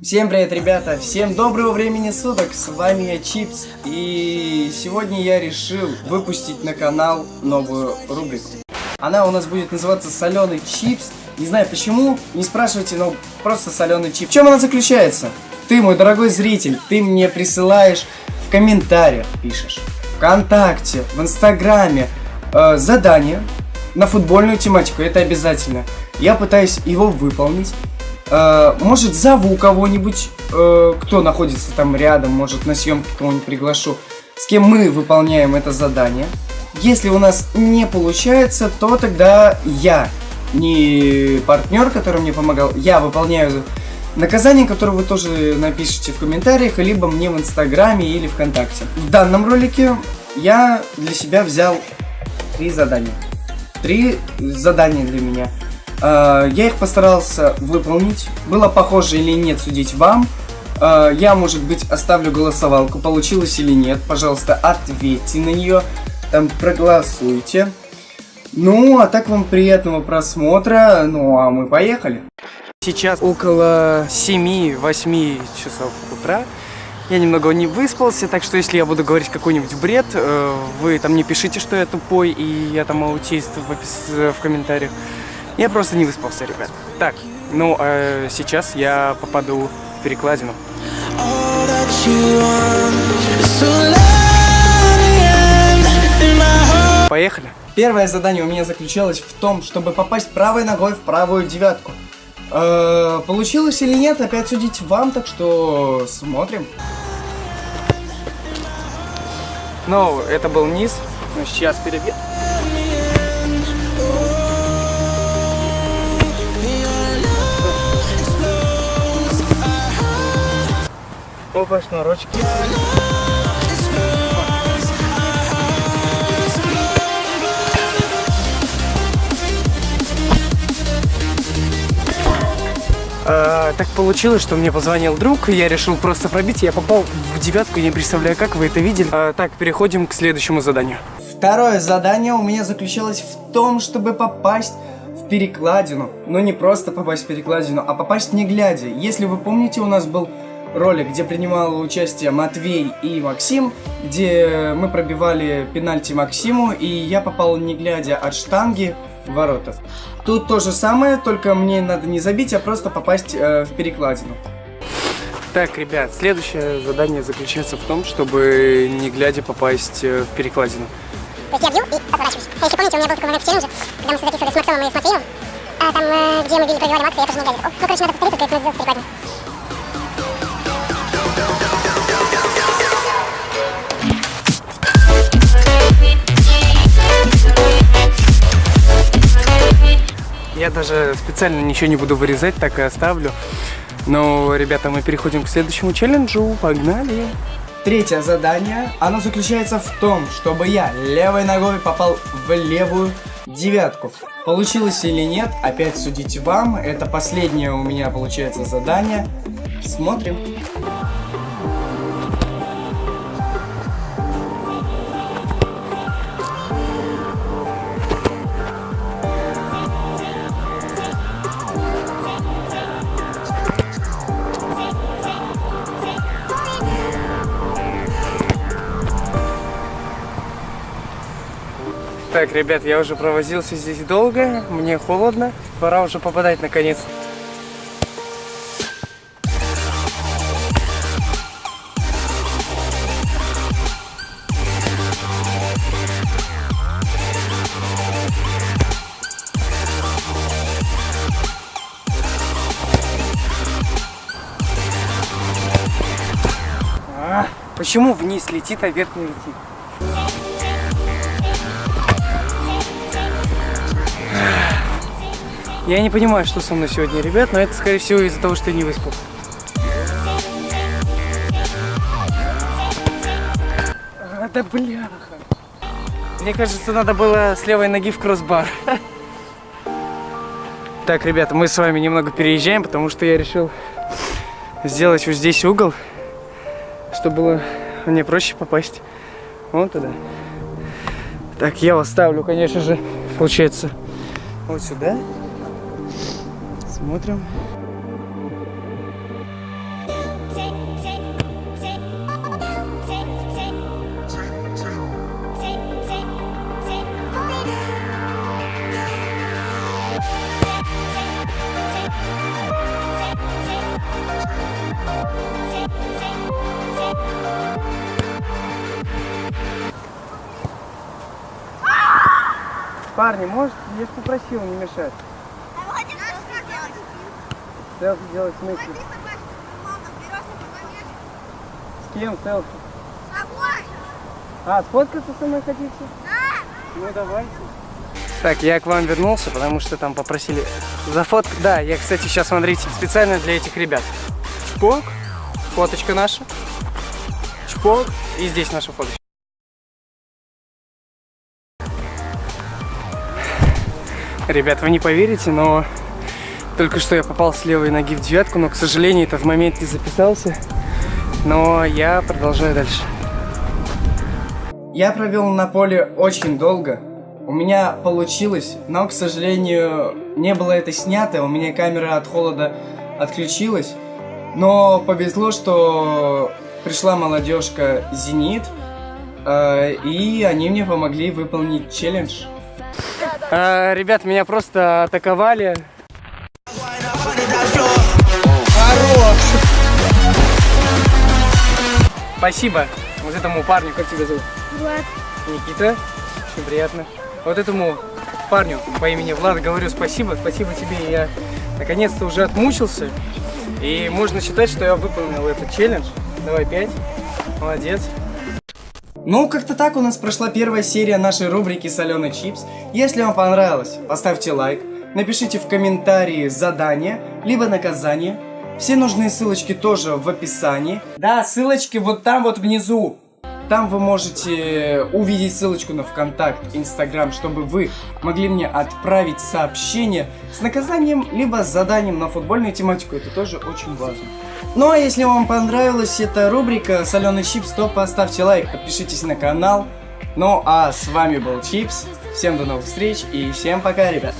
Всем привет, ребята! Всем доброго времени суток! С вами я Чипс, и сегодня я решил выпустить на канал новую рубрику. Она у нас будет называться Соленый Чипс. Не знаю почему, не спрашивайте, но просто соленый чип. В чем она заключается? Ты, мой дорогой зритель, ты мне присылаешь в комментариях, пишешь, ВКонтакте, в Инстаграме э, задание на футбольную тематику, это обязательно. Я пытаюсь его выполнить. Э, может, зову кого-нибудь, э, кто находится там рядом, может, на съемке кого-нибудь приглашу, с кем мы выполняем это задание. Если у нас не получается, то тогда я, не партнер, который мне помогал, я выполняю наказание, которое вы тоже напишите в комментариях, либо мне в Инстаграме или ВКонтакте. В данном ролике я для себя взял три задания. Три задания для меня. А, я их постарался выполнить. Было похоже или нет, судить вам. А, я, может быть, оставлю голосовалку, получилось или нет. Пожалуйста, ответьте на нее. Там проголосуйте. Ну, а так вам приятного просмотра. Ну, а мы поехали. Сейчас около 7-8 часов утра. Я немного не выспался, так что если я буду говорить какой-нибудь бред, э, вы там не пишите, что я тупой и я там аутист в, в комментариях. Я просто не выспался, ребят. Так, ну, а сейчас я попаду в перекладину. Поехали. Первое задание у меня заключалось в том, чтобы попасть правой ногой в правую девятку. Э -э, получилось или нет, опять судить вам, так что смотрим. Ну, это был низ, но сейчас перебьем. Опа, шнурочки. А, так получилось, что мне позвонил друг, я решил просто пробить, я попал в девятку, не представляю, как вы это видели. А, так, переходим к следующему заданию. Второе задание у меня заключалось в том, чтобы попасть в перекладину. Но не просто попасть в перекладину, а попасть не глядя. Если вы помните, у нас был ролик, где принимал участие Матвей и Максим, где мы пробивали пенальти Максиму, и я попал не глядя от штанги в ворота. Тут то же самое, только мне надо не забить, а просто попасть э, в перекладину. Так, ребят, следующее задание заключается в том, чтобы не глядя попасть э, в перекладину. То есть я бью и отворачиваюсь. А если помните, у меня был такой момент в челлендже, когда мы записывали с Максимом и с Матвеем, а, там, э, где мы били пробивали Макса, я тоже не глядя. Ну, короче, надо повторить, только это сделать в перекладине. Даже специально ничего не буду вырезать, так и оставлю. Но, ребята, мы переходим к следующему челленджу. Погнали! Третье задание, оно заключается в том, чтобы я левой ногой попал в левую девятку. Получилось или нет, опять судите вам. Это последнее у меня получается задание. Смотрим. Так, ребят, я уже провозился здесь долго, мне холодно, пора уже попадать наконец. А, почему вниз летит, а вверх не летит? Я не понимаю, что со мной сегодня, ребят, но это, скорее всего, из-за того, что я не выспался. А, да бляха. Мне кажется, надо было с левой ноги в кроссбар. Так, ребята, мы с вами немного переезжаем, потому что я решил сделать вот здесь угол, чтобы было мне проще попасть вон туда. Так, я вас ставлю, конечно же, получается, вот сюда. Смотрим. Парни, может, я же попросил не мешать. Селфи делать в смысле? С кем селфи? А, сфоткаться со мной хотите? Ну давайте. Так, я к вам вернулся, потому что там попросили за фот. Да, я, кстати, сейчас, смотрите, специально для этих ребят. Чпок, фоточка наша. Чпок, и здесь наша фоточка. Ребят, вы не поверите, но только что я попал с левой ноги в девятку, но, к сожалению, это в момент не записался. Но я продолжаю дальше. Я провел на поле очень долго. У меня получилось, но, к сожалению, не было это снято. У меня камера от холода отключилась. Но повезло, что пришла молодежка Зенит, э, и они мне помогли выполнить челлендж. Э, ребят, меня просто атаковали. Спасибо вот этому парню, как тебя зовут? Влад. Никита, очень приятно. Вот этому парню по имени Влад говорю спасибо, спасибо тебе, я наконец-то уже отмучился. И можно считать, что я выполнил этот челлендж. Давай пять, молодец. Ну, как-то так у нас прошла первая серия нашей рубрики «Соленый чипс». Если вам понравилось, поставьте лайк, напишите в комментарии задание, либо наказание. Все нужные ссылочки тоже в описании. Да, ссылочки вот там вот внизу. Там вы можете увидеть ссылочку на ВКонтакт, Инстаграм, чтобы вы могли мне отправить сообщение с наказанием, либо с заданием на футбольную тематику. Это тоже очень важно. Ну а если вам понравилась эта рубрика «Соленый чипс», то поставьте лайк, подпишитесь на канал. Ну а с вами был Чипс. Всем до новых встреч и всем пока, ребят.